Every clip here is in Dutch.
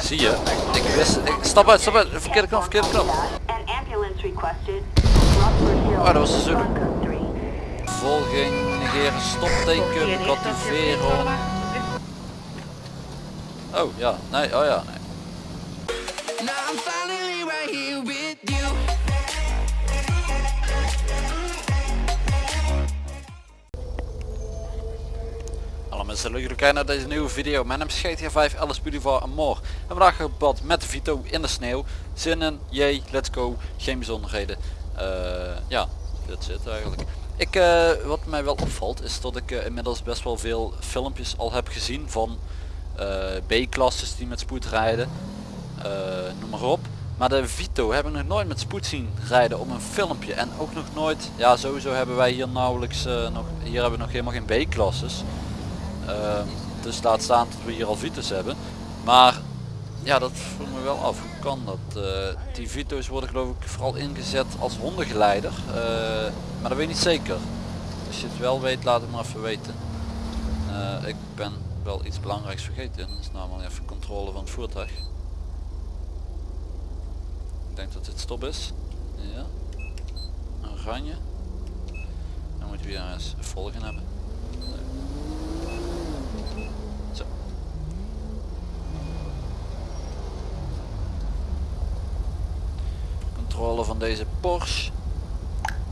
Zie je? Ik wist, ik, stap uit, stap uit, verkeerde knop, verkeerde knop. Oh, dat was de Zulu. Volging, negeren, stopteken, activeren. Oh ja, nee, oh ja, nee. Mensen, leuk jullie kijken naar deze nieuwe video. Mijn naam is GTA 5, Alice Boulevard en more. En vandaag gebad met Vito in de sneeuw. Zin in, jee, let's go. Geen bijzonderheden. Eh, ja, dit zit eigenlijk. Ik, eh, wat mij wel opvalt is dat ik eh, inmiddels best wel veel filmpjes al heb gezien van B-klasses die met spoed rijden. noem maar op. Maar de Vito hebben nog nooit met spoed zien rijden op een filmpje. En ook nog nooit, ja sowieso hebben wij hier nauwelijks, nog, hier hebben we nog helemaal geen B-klasses. Dus laat staan dat we hier al Vito's hebben. Maar ja, dat vroeg me wel af. Hoe kan dat? Eh, die Vito's worden geloof ik vooral ingezet als hondengeleider. Eh, maar dat weet ik niet zeker. Als je het wel weet, laat het maar even weten. Eh, ik ben wel iets belangrijks vergeten. Dat is namelijk even controle van het voertuig. Ik denk dat dit stop is. Ja. Oranje. Dan moeten we weer eens volgen hebben. Controle van deze Porsche.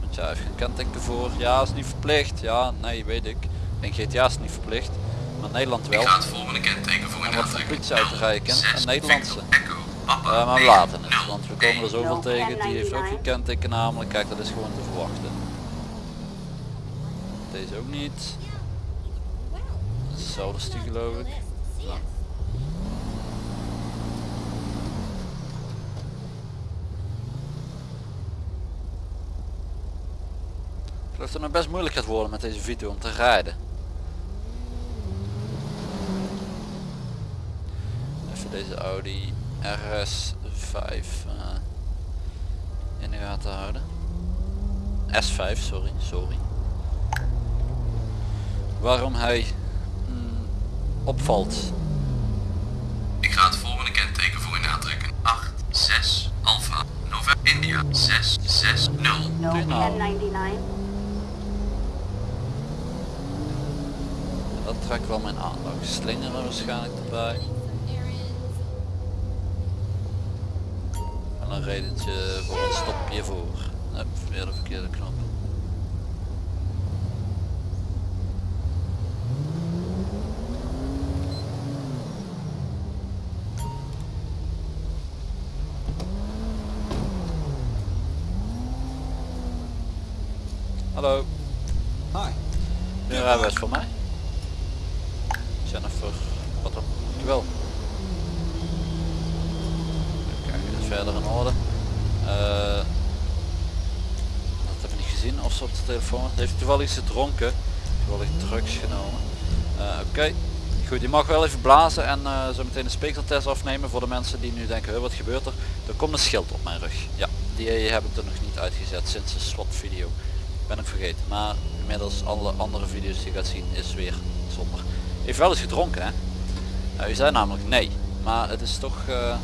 Moet je even een kenteken voor. Ja, is niet verplicht. Ja, nee, weet ik. En GTA is niet verplicht. Maar Nederland wel. Ik ga het volgende kenteken voor En een wat voor aantrekken. politie uit te rijden. Een Nederlandse. Echo, Papa, Eh, maar we laten het, want we komen er zoveel tegen. Die heeft ook geen kenteken namelijk. Kijk, dat is gewoon te verwachten. Deze ook niet. Hetzelfde geloof ik. Ja. dat het nog best moeilijk gaat worden met deze video om te rijden. Even deze Audi RS5 eh, in de gaten houden. S5, sorry, sorry. Waarom hij mm, opvalt. Ik ga het volgende kenteken voor u natrekken. 86 6, Alpha, November, India, 6, N99 ga ik wel mijn aandacht slingeren waarschijnlijk erbij. En een redentje voor een stopje voor. Nee, weer de verkeerde knop. Hallo. Hi. Nu het voor mij. Jennifer, wat dan? Wel. Kijk, dit is verder in orde. Eh dat heb ik niet gezien of ze op de telefoon. Heeft toevallig iets gedronken? Toevallig drugs genomen. Eh, Oké. Goed, je mag wel even blazen en eh, zo meteen een speekseltest afnemen voor de mensen die nu denken, "Huh, wat gebeurt er? Er komt een schild op mijn rug. Ja, die heb ik er nog niet uitgezet sinds de SWAT video. Ben ik vergeten, maar inmiddels alle andere video's die je gaat zien is weer zonder. Heeft wel eens gedronken hè? Nou, u zei namelijk nee, maar het is toch... eh,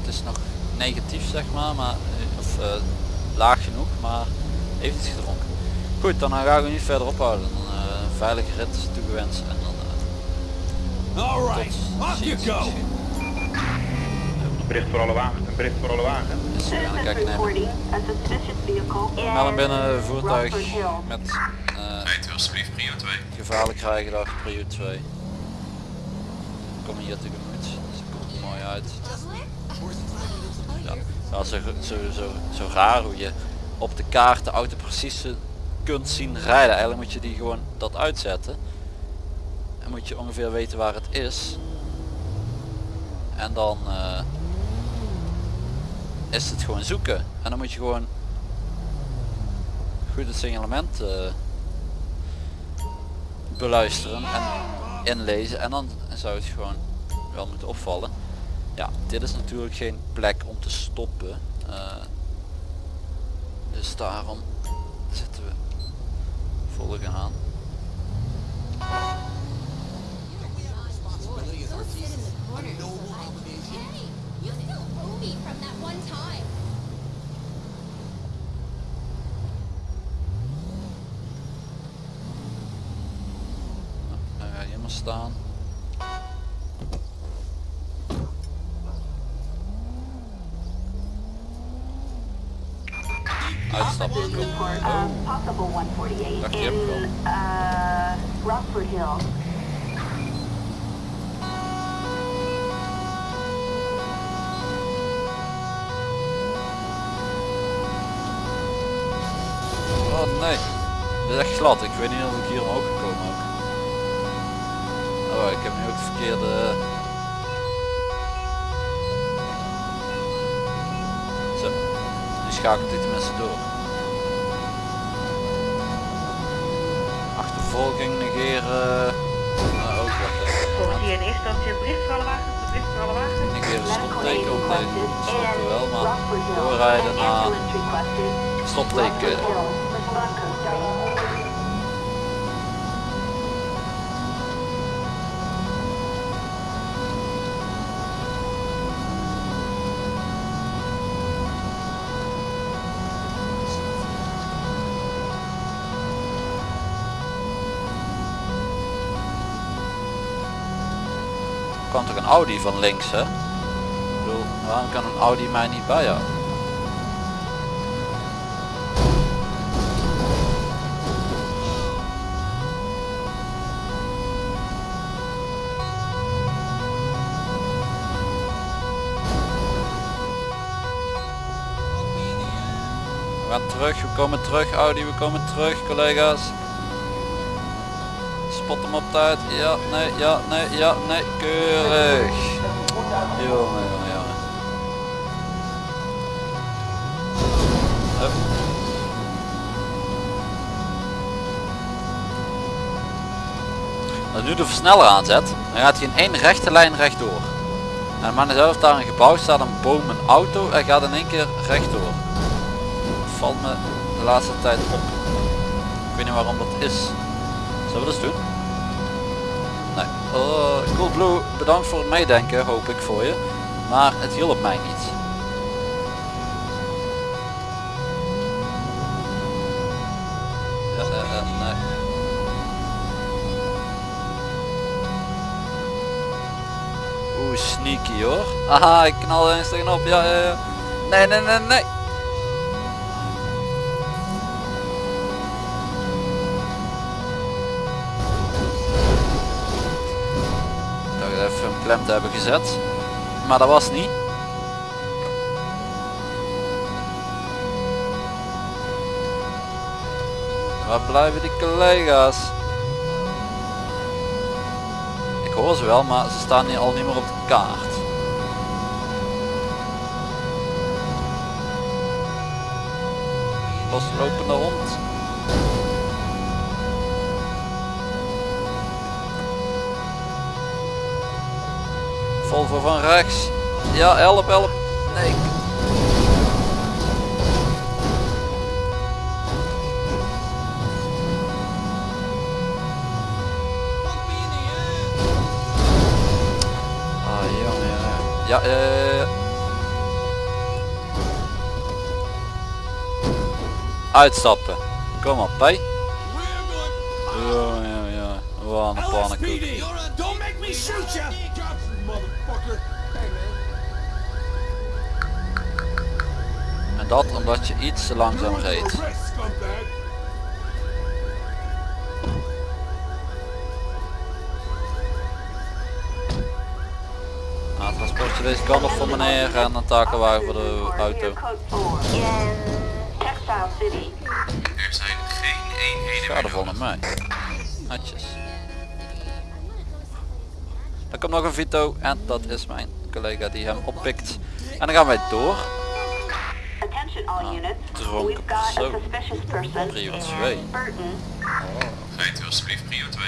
het is nog negatief zeg maar, maar eh, of eh, laag genoeg, maar heeft iets gedronken. Goed, dan ga ik u niet verder ophouden. Dan, eh, een veilige rit toegewenst en dan All right, tot off you ziens go. Bericht voor alle wagens, een bericht voor alle wagens. Dus we gaan kijken Melden binnen voertuig met Alsjeblieft prio 2. gevaarlijk rijgedrag prio 2. Kom hier tegemoet, het komt er mooi uit. Ja, is zo, zo, zo, zo raar hoe je op de kaart de auto precies kunt zien rijden. Eigenlijk moet je die gewoon dat uitzetten. En moet je ongeveer weten waar het is. En dan eh, is het gewoon zoeken. En dan moet je gewoon goed het signalement eh, beluisteren en inlezen en dan zou het gewoon wel moeten opvallen. Ja, dit is natuurlijk geen plek om te stoppen. Eh, dus daarom zitten we volgen aan. Of possible 148 Dacht je hem wel. Rockford Hill. oh nee. Dit is echt glad. Ik weet niet of ik hier omhoog verkeerde... Zo. Nu schakelt hij tenminste door. Achtervolging negeren. Nou, ook wat. Hier in eerste instantie een bericht voor alle wagens, een bericht voor alle wagens. Negeren stopteken op Snappen in wel, maar doorrijden naar ambulance requested. stotteken. Rockford Hill. Respond code starting. Er kwam toch een Audi van links hè? Ik bedoel, waarom kan een Audi mij niet bijhouden? We gaan terug, we komen terug Audi, we komen terug collega's. Op tijd. Ja, nee, ja, nee, ja, nee. Keurig. Jongen, jongen. Als nu de versneller aanzet, dan gaat hij in één rechte lijn rechtdoor. En maar zelf daar een gebouw staat, een boom, een auto, hij gaat in één keer rechtdoor. Valt me de laatste tijd op. Ik weet niet waarom dat is. Zullen we dat doen? Oh, Coolblue, bedankt voor het meedenken, hoop ik voor je. Maar het hielp mij niet. Ja, eh, eh, nee. Oeh, sneaky hoor. Aha, ik knal er eens tegenop. Ja, ja, ja. Nee, nee, nee, nee. Hebben gezet. Maar dat was niet. Waar blijven die collega's? Ik hoor ze wel, maar ze staan hier al niet meer op de kaart. Loslopende hond. Volvo van rechts. Ja, help, help. Nee. Ah, jongen, jongen. Ja, eh. Uitstappen. Kom op, hè. Ja, ja, ja. Wat een pannenkoek. Don't make me shoot you! En dat omdat je iets te langzaam reed. Nou, transportje deze kant op voor meneer en een takelwagen voor de auto. here, code 4 in Textile City. Er zijn geen eenheden naar mij. Netjes. Er komt nog een Vito en dat is mijn collega die hem oppikt. En dan gaan wij door. Attention all units. dronken We've got a persoon. suspicious person Prio in twee. Burton. Rijdt u alsjeblieft prio 2.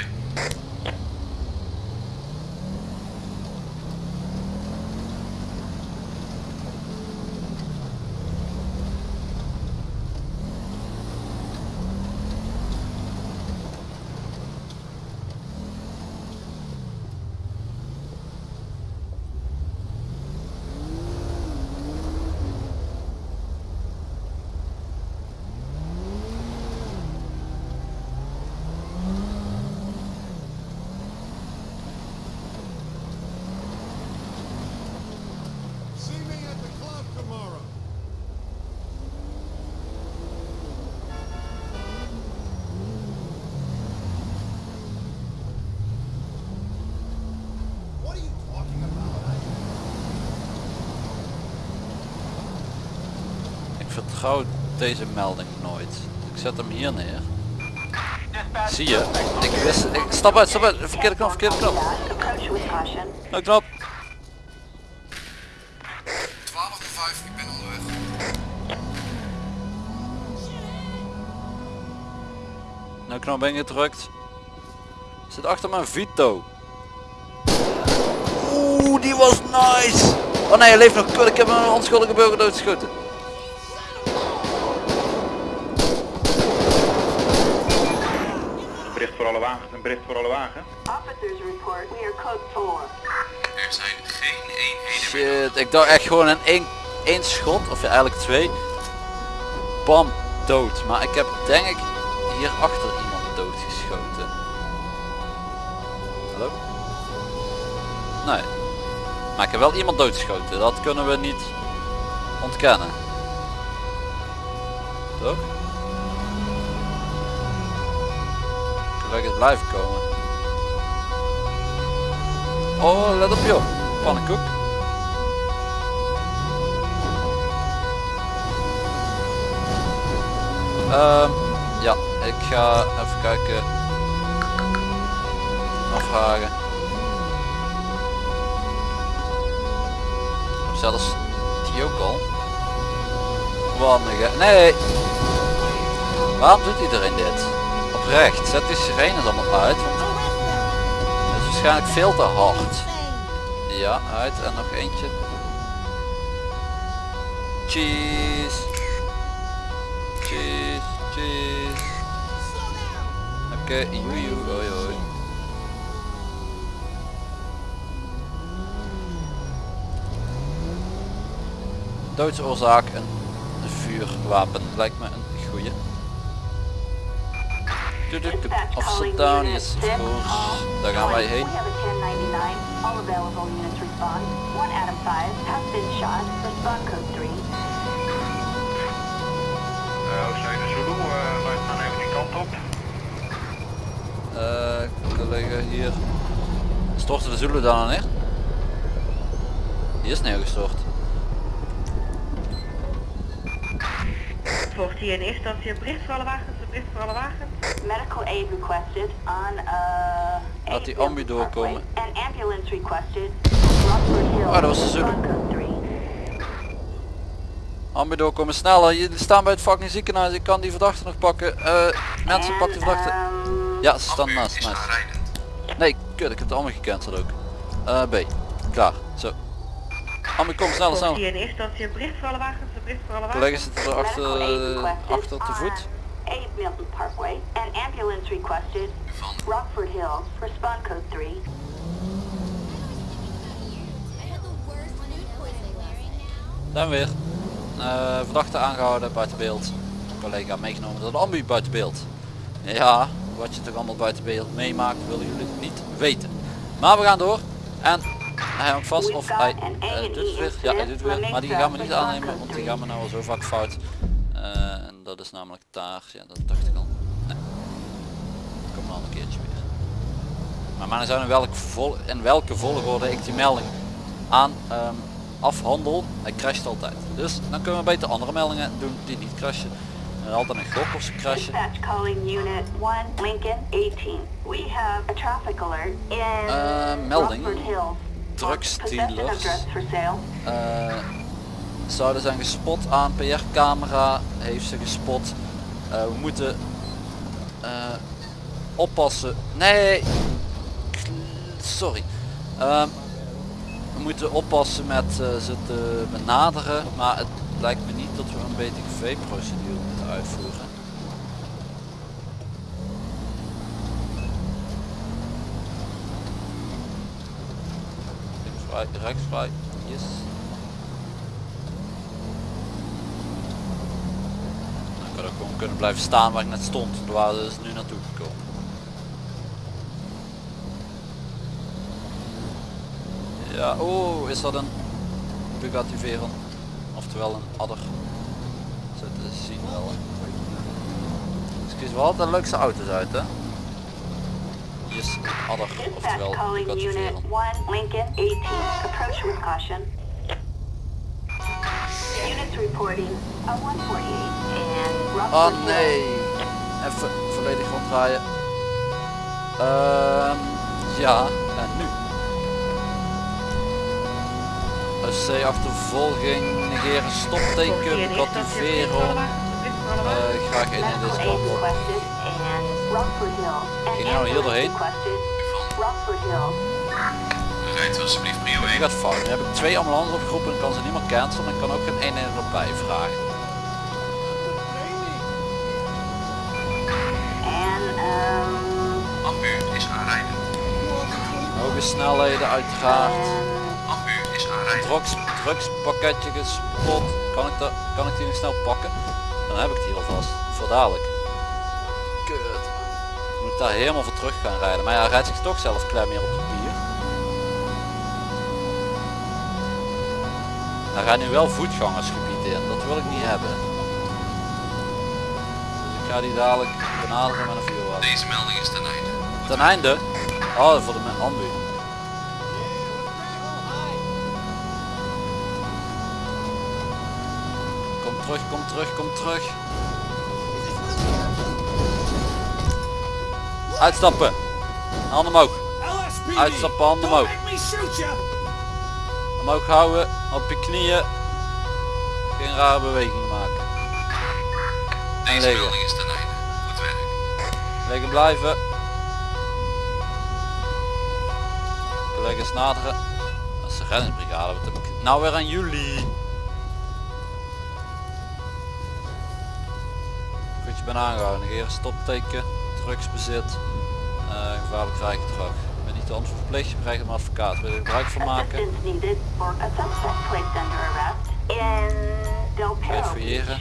Vertrouw deze melding nooit. Ik zet hem hier neer. Zie je? Ik wist, ik, stap uit, stap uit. Verkeerde knop, verkeerde knop. Approach with caution. Nou knop. 12 5, ik ben onderweg. Nou knop ben gedrukt. Zit achter mijn Vito. Oeh, die was nice. Oh nee, hij leeft nog. Kut, Ik heb een onschuldige burger doodgeschoten. Voor alle wagens, een bericht voor alle wagens. Officers report we are code 4. Er zijn geen eenheden meer. Shit, ik dacht echt gewoon in één, één schot, of ja, eigenlijk twee. Bam, dood. Maar ik heb denk ik hier achter iemand doodgeschoten. Hallo? Nee. Maar ik heb wel iemand doodgeschoten, dat kunnen we niet ontkennen. Toch? Collega's blijven komen. Oh, let op joh. Pannenkoek. Ehm, ja, ik ga even kijken. Afvragen. Zelfs die ook al. Wanneer? Nee. Waarom doet iedereen dit? Oprecht, zet die sirenes allemaal uit, want is waarschijnlijk veel te hard. Ja, uit en nog eentje. Cheese. Cheese, cheese. Oké, okay, joe, joe, oi, oi. Doodsoorzaak een vuurwapen lijkt me een goeie. Down, yes of course. Daar gaan wij heen. We have a 1099. All available units respond. One Adam 5 has been shot. Respond code 3. Uh, Oostzuiden Zulu, dan even die kant op. Eh, collega hier. Storten de Zulu dan neer? Hier is neergestort. Volgt hier in eerste instantie een bericht voor alle wagens, bericht voor alle wagens. Medical aid requested on uh. Laat die ambu doorkomen. An ambulance requested. Oh, dat was de Zulu. Respond code 3. Ambu doorkomen sneller. Jullie staan bij het fucking ziekenhuis. Ik kan die verdachte nog pakken. Eh, mensen, pak die verdachte. um, Ja, ze staan naast mij. Nee, kut, ik heb het allemaal gecanceld ook. Eh, B. Klaar. Zo. Ambu, kom sneller, sneller. in eerste instantie een bericht voor alle wagens, een bericht voor alle wagens. Collega's zitten er achter, achter te voet. On Aid Milton Parkway. An ambulance requested. Rockford Hills. Respond code 3. Zijn we weer. Eh, verdachte aangehouden buiten beeld. Collega meegenomen door de ambu buiten beeld. Ja, wat je toch allemaal buiten beeld meemaakt willen jullie niet weten. Maar we gaan door. En hij hangt vast of hij eh, doet het weer. Ja, hij doet het weer. Maar die gaan we niet aannemen, want die gaan we nou al zo vaak fout. Eh, en dat is namelijk daar. Ja, dat dacht ik al. Nee. Kom dan een keertje weer. Maar maar zijn in welke, vol in welke volgorde ik die melding aan ehm, afhandel. Hij crasht altijd. Dus dan kunnen we beter andere meldingen doen die niet crashen. En altijd een gok of ze crashen. Dispatch calling unit 1 Lincoln 18. We have a traffic alert in Uh, melding. Hills. Zouden zijn gespot aan PR camera. Heeft ze gespot. Eh, we moeten eh, oppassen. Nee. Sorry. Ehm, we moeten oppassen met eh, ze te benaderen. Maar het lijkt me niet dat we een BTV procedure moeten uitvoeren. Links vrij, rechts vrij. Yes. Nou, ik had ook gewoon kunnen blijven staan waar ik net stond. Daar waren ze dus nu naartoe gekomen. Ja, oh, is dat een Bugatti Veyron? Oftewel een adder. Zo te zien wel. hè. Ze kiezen wel altijd de leukste auto's uit, hè? Hier is een adder, oftewel Bugatti Veyron. 1 Lincoln 18. Approach with caution. Unit is reporting a 148 and Oh nee. Even volledig ronddraaien. Ehm ja, en nu? OC achtervolging, negeren stopteken, kativeren. Eh graag in in deze kant Ging je nou hier doorheen? rijdt u alsjeblieft prio Nu 1. gaat fout. Nu heb ik twee ambulances opgeroepen en kan ze niet meer cancelen. En kan ook geen 1 erbij vragen. Is aanrijdend. Hoge snelheden uiteraard. Ambu is aanrijdend. Drugs, drugspakketje gespot. Kan ik, dat, kan ik die nog snel pakken? Dan heb ik die alvast. Voor dadelijk. Kut. Moet ik daar helemaal voor terug gaan rijden. Maar ja, hij rijdt zich toch zelf klem meer op de pier. Hij rijdt nu wel voetgangersgebied in. Dat wil ik niet hebben. Dus ik ga die dadelijk benaderen met een vuurwapen. Deze melding is ten einde. Ten einde. Oh, voor de ambu. Kom terug, kom terug, kom terug. Uitstappen. Handen omhoog. Uitstappen, handen omhoog. Omhoog houden, op je knieën. Geen rare bewegingen maken. En Deze liggen. is ten einde. Goed werk. Liggen blijven. Collega's naderen. Dat is de reddingsbrigade. Wat heb ik nou weer aan jullie? Goed, je bent aangehouden. Negeren stopteken. Drugsbezit. eh gevaarlijk rijgedrag. Ik ben niet de antwoord verplicht. Je krijgt een advocaat. Wil je er gebruik van maken? fouilleren.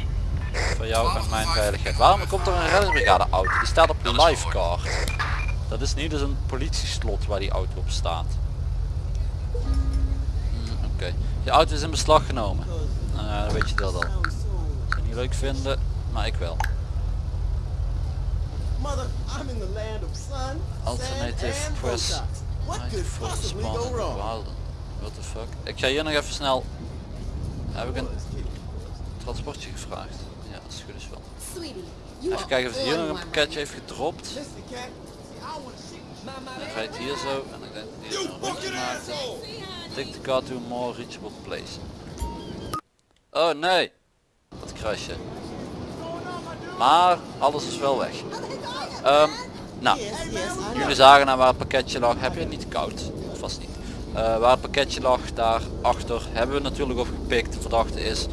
Voor jou en mijn veiligheid. Waarom komt er een reddingsbrigade auto? Die staat op de livecard. Dat is niet eens een politieslot waar die auto op staat. Oké. Je auto is in beslag genomen. Nou dan weet je dat al. Zou niet leuk vinden, maar ik wel. Mother, I'm in the land of sun, Alternative press. What the fuck? Ik ga hier nog even snel. Heb ik een transportje gevraagd? Ja, dat is goed is wel. Even kijken of hij hier nog een pakketje. heeft gedropt. Dan rijdt hier zo en ik denk dat hij hier een rondje maakt. Take the car to more reachable place. Oh nee! Dat crashje. Maar alles is wel weg. Ehm, nou, jullie zagen naar waar het pakketje lag. Heb je het niet koud? Vast niet. Eh, waar het pakketje lag, daar achter, hebben we natuurlijk opgepikt. De verdachte is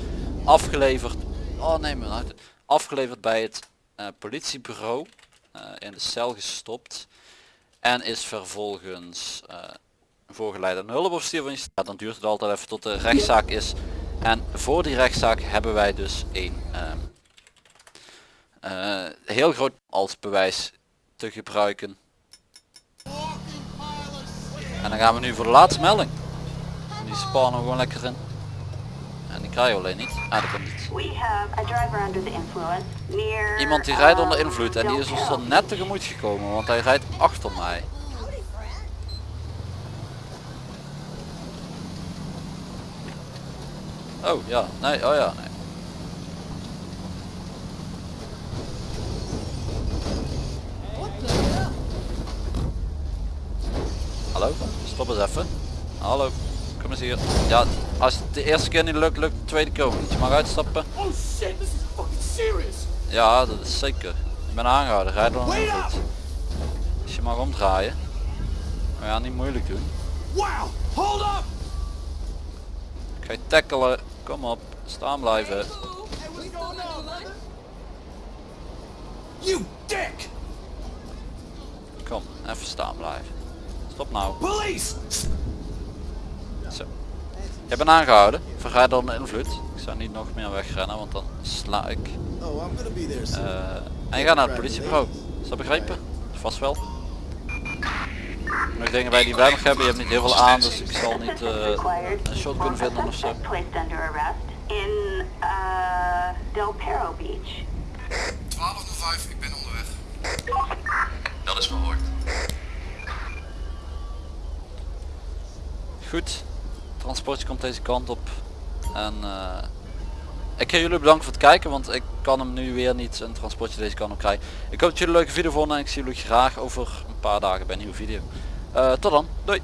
afgeleverd. Oh nee, mijn hart. Afgeleverd bij het eh, politiebureau. eh, in de cel gestopt. En is vervolgens voorgeleid aan hulpofficier van je staat. Dan duurt het altijd even tot de rechtszaak is. En voor die rechtszaak hebben wij dus een ehm, eh, heel groot als bewijs te gebruiken. En dan gaan we nu voor de laatste melding. Die spannen we gewoon lekker in. En die krijgen we alleen niet. Ah, dat komt niet. Iemand die rijdt onder um, invloed en die is ons dan net tegemoet gekomen, want hij rijdt achter mij. Oh ja, nee, oh ja, nee. Hallo, stop eens even. Hallo, kom eens hier. Ja, als het de eerste keer niet lukt, lukt de tweede keer ook niet. Je mag uitstappen. Oh shit, this is fucking serious. Ja, dat is zeker. Ik ben aangehouden, rijd door een invloed. Dus je mag omdraaien. Maar ja, niet moeilijk doen. Wow, hold up. Ik ga je tackelen. Kom op, staan blijven. You dick! Kom, even staan blijven. Stop nou. Police! Zo. Je bent aangehouden. Door een invloed. Ik zou niet nog meer wegrennen, want dan sla ik. Oh. Eh, en je gaat naar het politiebureau. Is dat begrepen? Vast wel. Ik dingen wij die bij nog hebben, je hebt niet heel veel aan, dus ik zal niet eh, een shot kunnen vinden ofzo. In eh, Del Perro Beach. 12.05, ik ben onderweg. Dat is verhoord. Goed, transportje komt deze kant op. En eh, ik ga jullie bedanken voor het kijken, want ik kan hem nu weer niet een transportje deze kant op krijgen. Ik hoop dat jullie een leuke video vonden en ik zie jullie graag over paar dagen bij een nieuwe video. Eh, tot dan, doei!